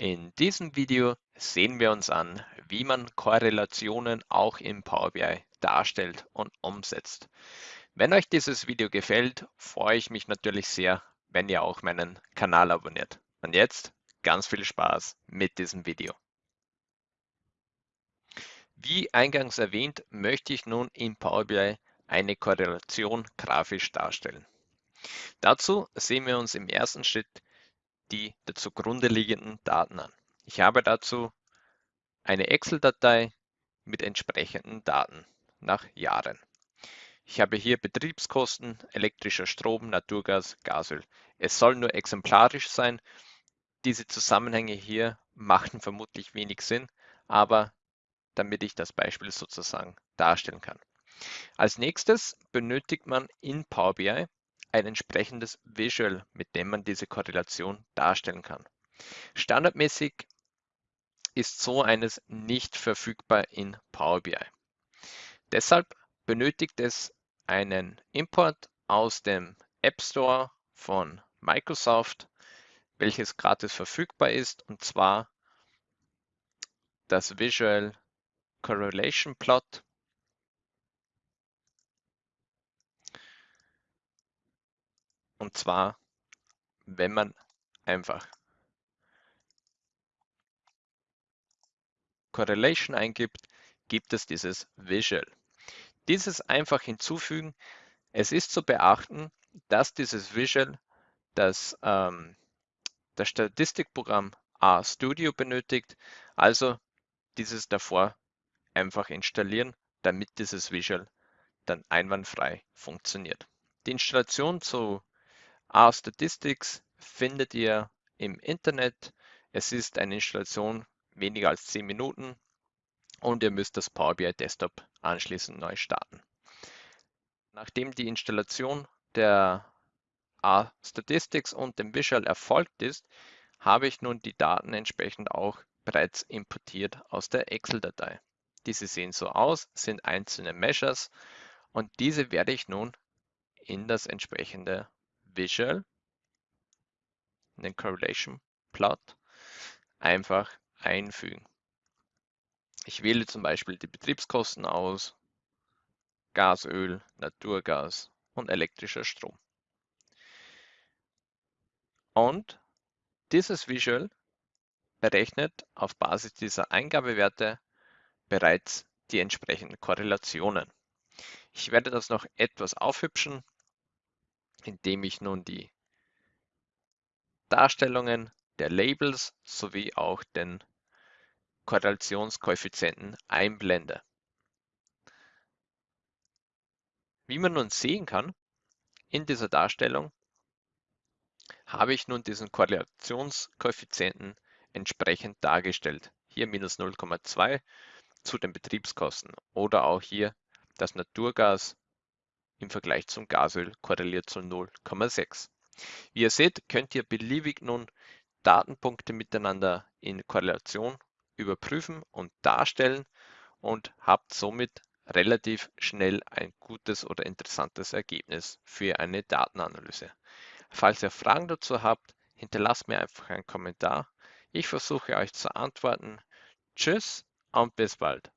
In diesem Video sehen wir uns an, wie man Korrelationen auch im Power BI darstellt und umsetzt. Wenn euch dieses Video gefällt, freue ich mich natürlich sehr, wenn ihr auch meinen Kanal abonniert. Und jetzt ganz viel Spaß mit diesem Video. Wie eingangs erwähnt, möchte ich nun in Power BI eine Korrelation grafisch darstellen. Dazu sehen wir uns im ersten Schritt die zugrunde liegenden Daten an. Ich habe dazu eine Excel-Datei mit entsprechenden Daten nach Jahren. Ich habe hier Betriebskosten, elektrischer Strom, Naturgas, Gasöl. Es soll nur exemplarisch sein. Diese Zusammenhänge hier machen vermutlich wenig Sinn, aber damit ich das Beispiel sozusagen darstellen kann. Als nächstes benötigt man in Power BI ein entsprechendes Visual, mit dem man diese Korrelation darstellen kann. Standardmäßig ist so eines nicht verfügbar in Power BI. Deshalb benötigt es einen Import aus dem App Store von Microsoft, welches gratis verfügbar ist, und zwar das Visual Correlation Plot Und zwar, wenn man einfach Correlation eingibt, gibt es dieses Visual. Dieses einfach hinzufügen. Es ist zu beachten, dass dieses Visual das, ähm, das Statistikprogramm RStudio benötigt. Also dieses davor einfach installieren, damit dieses Visual dann einwandfrei funktioniert. Die Installation zu R-Statistics findet ihr im Internet. Es ist eine Installation weniger als 10 Minuten und ihr müsst das Power BI Desktop anschließend neu starten. Nachdem die Installation der R-Statistics und dem Visual erfolgt ist, habe ich nun die Daten entsprechend auch bereits importiert aus der Excel-Datei. Diese sehen so aus, sind einzelne Measures und diese werde ich nun in das entsprechende Visual, den Correlation Plot, einfach einfügen. Ich wähle zum Beispiel die Betriebskosten aus, Gas, Öl, Naturgas und elektrischer Strom. Und dieses Visual berechnet auf Basis dieser Eingabewerte bereits die entsprechenden Korrelationen. Ich werde das noch etwas aufhübschen indem ich nun die Darstellungen der Labels sowie auch den Korrelationskoeffizienten einblende. Wie man nun sehen kann, in dieser Darstellung habe ich nun diesen Korrelationskoeffizienten entsprechend dargestellt. Hier minus 0,2 zu den Betriebskosten oder auch hier das Naturgas im Vergleich zum Gasöl korreliert zu 0,6. Wie ihr seht, könnt ihr beliebig nun Datenpunkte miteinander in Korrelation überprüfen und darstellen und habt somit relativ schnell ein gutes oder interessantes Ergebnis für eine Datenanalyse. Falls ihr Fragen dazu habt, hinterlasst mir einfach einen Kommentar. Ich versuche euch zu antworten. Tschüss und bis bald.